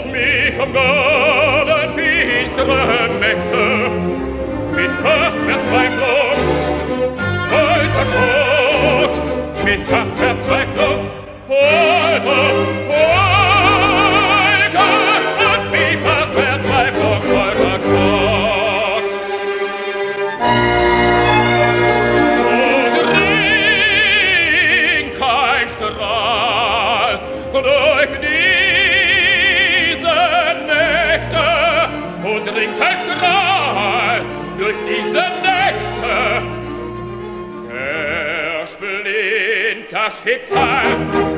auch mich am Boden finsterer Mächte mit fast Verzweiflung. Folter Schrott, mit fast Verzweiflung. Folter, folter Schrott, mit fast Verzweiflung folter Schrott. Oh, dringt der Strahl durch diese Nächte. Der splint Schicksal